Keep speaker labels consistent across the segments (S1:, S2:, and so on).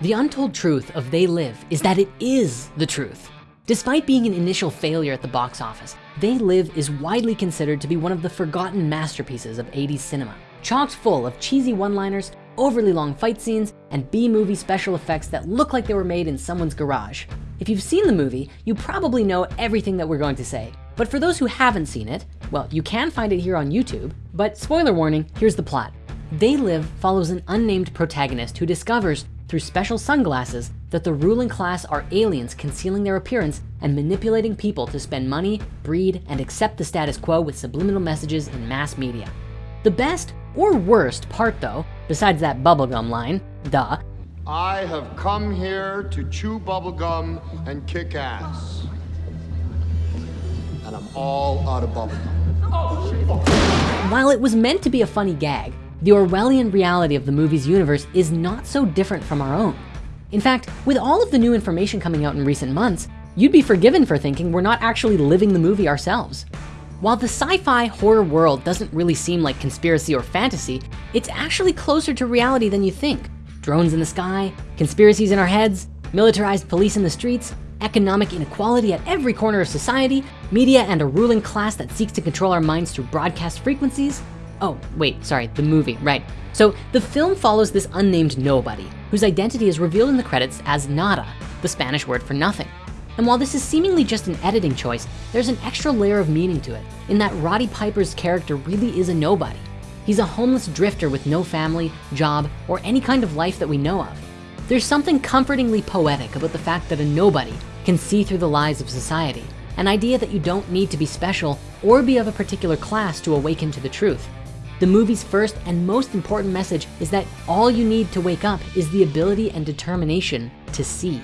S1: The untold truth of They Live is that it is the truth. Despite being an initial failure at the box office, They Live is widely considered to be one of the forgotten masterpieces of 80s cinema, chocked full of cheesy one-liners, overly long fight scenes, and B-movie special effects that look like they were made in someone's garage. If you've seen the movie, you probably know everything that we're going to say. But for those who haven't seen it, well, you can find it here on YouTube, but spoiler warning, here's the plot. They Live follows an unnamed protagonist who discovers through special sunglasses that the ruling class are aliens concealing their appearance and manipulating people to spend money, breed, and accept the status quo with subliminal messages in mass media. The best or worst part though, besides that bubblegum line, duh,
S2: I have come here to chew bubblegum and kick ass. And I'm all out of bubblegum.
S1: while it was meant to be a funny gag, the Orwellian reality of the movie's universe is not so different from our own. In fact, with all of the new information coming out in recent months, you'd be forgiven for thinking we're not actually living the movie ourselves. While the sci-fi horror world doesn't really seem like conspiracy or fantasy, it's actually closer to reality than you think. Drones in the sky, conspiracies in our heads, militarized police in the streets, economic inequality at every corner of society, media and a ruling class that seeks to control our minds through broadcast frequencies, Oh, wait, sorry, the movie, right. So the film follows this unnamed nobody whose identity is revealed in the credits as nada, the Spanish word for nothing. And while this is seemingly just an editing choice, there's an extra layer of meaning to it in that Roddy Piper's character really is a nobody. He's a homeless drifter with no family, job, or any kind of life that we know of. There's something comfortingly poetic about the fact that a nobody can see through the lies of society, an idea that you don't need to be special or be of a particular class to awaken to the truth. The movie's first and most important message is that all you need to wake up is the ability and determination to see.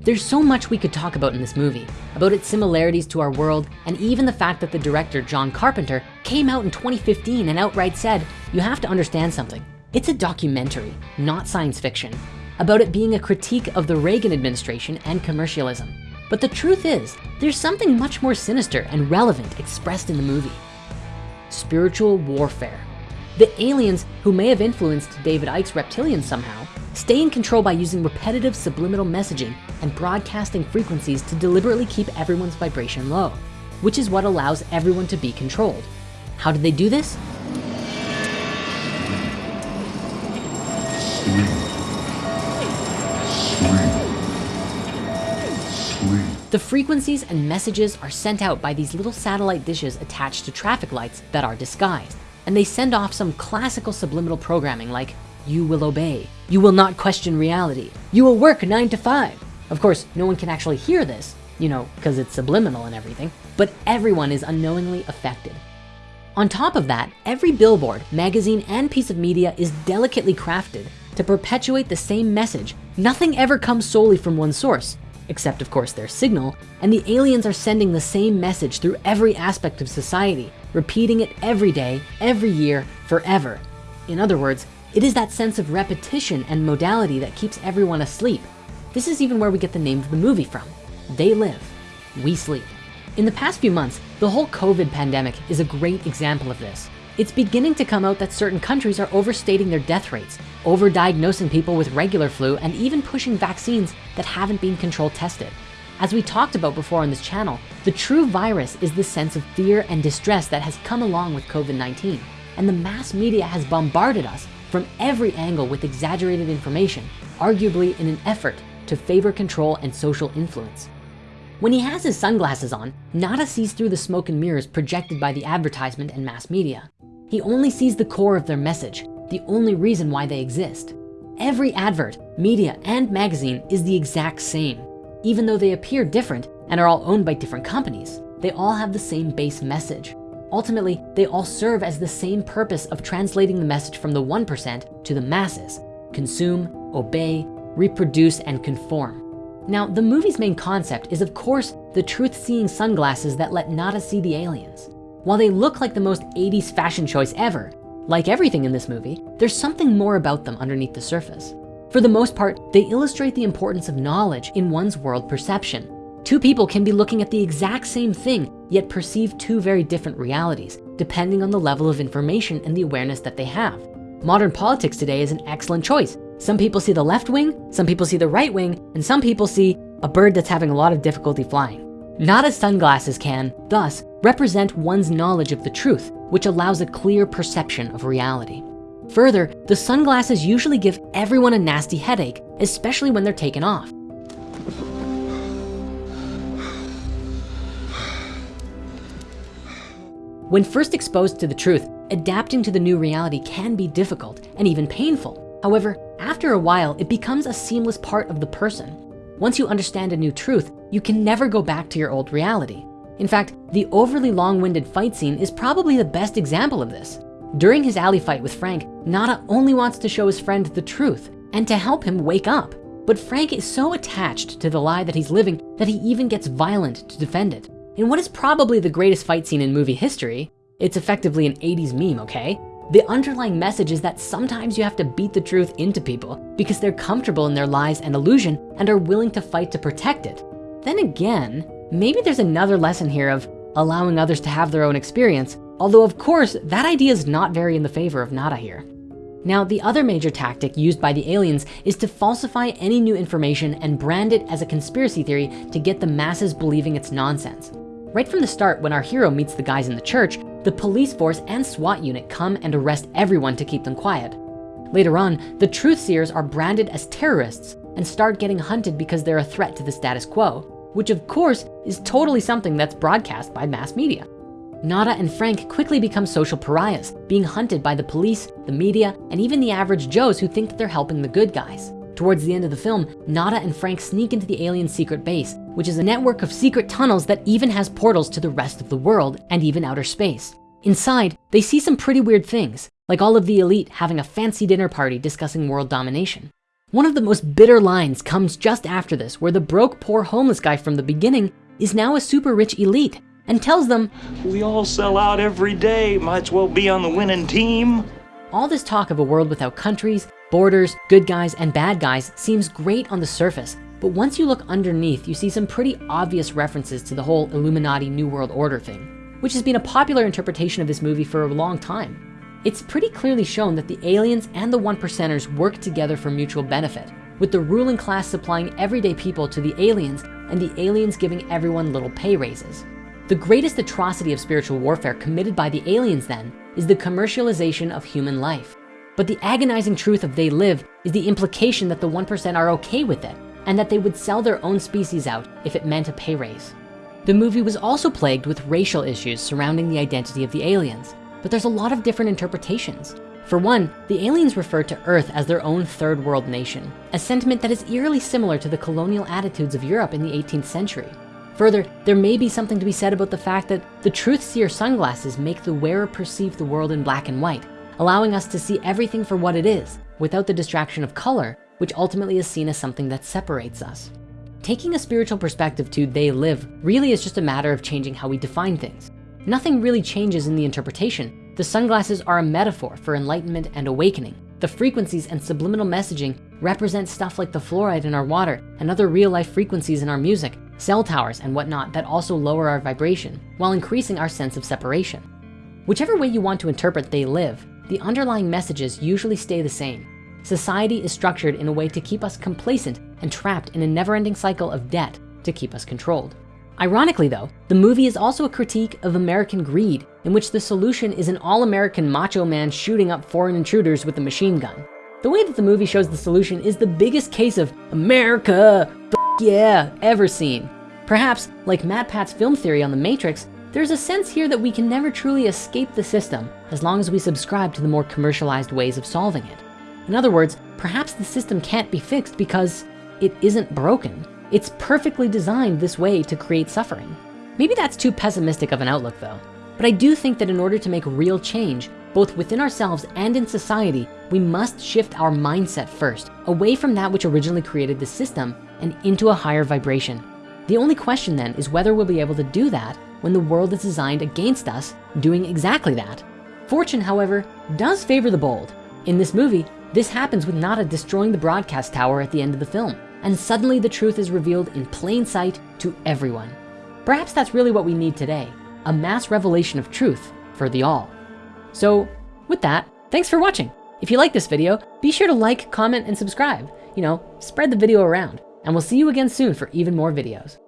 S1: There's so much we could talk about in this movie, about its similarities to our world, and even the fact that the director, John Carpenter, came out in 2015 and outright said, you have to understand something. It's a documentary, not science fiction, about it being a critique of the Reagan administration and commercialism. But the truth is, there's something much more sinister and relevant expressed in the movie. Spiritual warfare. The aliens, who may have influenced David Icke's reptilians somehow, stay in control by using repetitive subliminal messaging and broadcasting frequencies to deliberately keep everyone's vibration low, which is what allows everyone to be controlled. How do they do this? The frequencies and messages are sent out by these little satellite dishes attached to traffic lights that are disguised and they send off some classical subliminal programming like, you will obey, you will not question reality, you will work nine to five. Of course, no one can actually hear this, you know, because it's subliminal and everything, but everyone is unknowingly affected. On top of that, every billboard, magazine, and piece of media is delicately crafted to perpetuate the same message. Nothing ever comes solely from one source, except of course their signal, and the aliens are sending the same message through every aspect of society, repeating it every day, every year, forever. In other words, it is that sense of repetition and modality that keeps everyone asleep. This is even where we get the name of the movie from. They live, we sleep. In the past few months, the whole COVID pandemic is a great example of this. It's beginning to come out that certain countries are overstating their death rates, overdiagnosing people with regular flu, and even pushing vaccines that haven't been control tested. As we talked about before on this channel, the true virus is the sense of fear and distress that has come along with COVID-19. And the mass media has bombarded us from every angle with exaggerated information, arguably in an effort to favor control and social influence. When he has his sunglasses on, Nada sees through the smoke and mirrors projected by the advertisement and mass media. He only sees the core of their message, the only reason why they exist. Every advert, media, and magazine is the exact same. Even though they appear different and are all owned by different companies, they all have the same base message. Ultimately, they all serve as the same purpose of translating the message from the 1% to the masses, consume, obey, reproduce, and conform. Now, the movie's main concept is of course the truth-seeing sunglasses that let Nada see the aliens. While they look like the most 80s fashion choice ever, like everything in this movie, there's something more about them underneath the surface. For the most part, they illustrate the importance of knowledge in one's world perception. Two people can be looking at the exact same thing, yet perceive two very different realities, depending on the level of information and the awareness that they have. Modern politics today is an excellent choice, Some people see the left wing, some people see the right wing, and some people see a bird that's having a lot of difficulty flying. Nada's sunglasses can, thus, represent one's knowledge of the truth, which allows a clear perception of reality. Further, the sunglasses usually give everyone a nasty headache, especially when they're taken off. When first exposed to the truth, adapting to the new reality can be difficult and even painful. However, after a while, it becomes a seamless part of the person. Once you understand a new truth, you can never go back to your old reality. In fact, the overly long-winded fight scene is probably the best example of this. During his alley fight with Frank, Nada only wants to show his friend the truth and to help him wake up. But Frank is so attached to the lie that he's living that he even gets violent to defend it. In what is probably the greatest fight scene in movie history, it's effectively an 80s meme, okay? The underlying message is that sometimes you have to beat the truth into people because they're comfortable in their lies and illusion and are willing to fight to protect it. Then again, maybe there's another lesson here of allowing others to have their own experience, although of course, that idea is not very in the favor of Nada here. Now, the other major tactic used by the aliens is to falsify any new information and brand it as a conspiracy theory to get the masses believing it's nonsense. Right from the start, when our hero meets the guys in the church, the police force and SWAT unit come and arrest everyone to keep them quiet. Later on, the truth seers are branded as terrorists and start getting hunted because they're a threat to the status quo, which of course is totally something that's broadcast by mass media. Nada and Frank quickly become social pariahs, being hunted by the police, the media, and even the average Joes who think that they're helping the good guys. Towards the end of the film, Nada and Frank sneak into the alien secret base, which is a network of secret tunnels that even has portals to the rest of the world and even outer space. Inside, they see some pretty weird things, like all of the elite having a fancy dinner party discussing world domination. One of the most bitter lines comes just after this, where the broke, poor homeless guy from the beginning is now a super rich elite and tells them,
S3: We all sell out every day, might as well be on the winning team.
S1: All this talk of a world without countries, borders, good guys, and bad guys seems great on the surface, but once you look underneath, you see some pretty obvious references to the whole Illuminati New World Order thing, which has been a popular interpretation of this movie for a long time. It's pretty clearly shown that the aliens and the one percenters work together for mutual benefit, with the ruling class supplying everyday people to the aliens and the aliens giving everyone little pay raises. The greatest atrocity of spiritual warfare committed by the aliens then is the commercialization of human life. But the agonizing truth of they live is the implication that the 1% are okay with it and that they would sell their own species out if it meant a pay raise. The movie was also plagued with racial issues surrounding the identity of the aliens, but there's a lot of different interpretations. For one, the aliens refer to Earth as their own third world nation, a sentiment that is eerily similar to the colonial attitudes of Europe in the 18th century. Further, there may be something to be said about the fact that the truth seer sunglasses make the wearer perceive the world in black and white, allowing us to see everything for what it is without the distraction of color, which ultimately is seen as something that separates us. Taking a spiritual perspective to they live really is just a matter of changing how we define things. Nothing really changes in the interpretation. The sunglasses are a metaphor for enlightenment and awakening. The frequencies and subliminal messaging represent stuff like the fluoride in our water and other real life frequencies in our music, cell towers and whatnot that also lower our vibration while increasing our sense of separation. Whichever way you want to interpret they live, the underlying messages usually stay the same. Society is structured in a way to keep us complacent and trapped in a never-ending cycle of debt to keep us controlled. Ironically though, the movie is also a critique of American greed in which the solution is an all-American macho man shooting up foreign intruders with a machine gun. The way that the movie shows the solution is the biggest case of America, yeah, ever seen. Perhaps, like MatPat's film theory on the Matrix, there's a sense here that we can never truly escape the system as long as we subscribe to the more commercialized ways of solving it. In other words, perhaps the system can't be fixed because it isn't broken. It's perfectly designed this way to create suffering. Maybe that's too pessimistic of an outlook though. But I do think that in order to make real change, both within ourselves and in society, we must shift our mindset first, away from that which originally created the system and into a higher vibration. The only question then is whether we'll be able to do that when the world is designed against us doing exactly that. Fortune, however, does favor the bold. In this movie, this happens with Nada destroying the broadcast tower at the end of the film, and suddenly the truth is revealed in plain sight to everyone. Perhaps that's really what we need today, a mass revelation of truth for the all. So with that, thanks for watching. If you like this video, be sure to like, comment, and subscribe. You know, spread the video around. And we'll see you again soon for even more videos.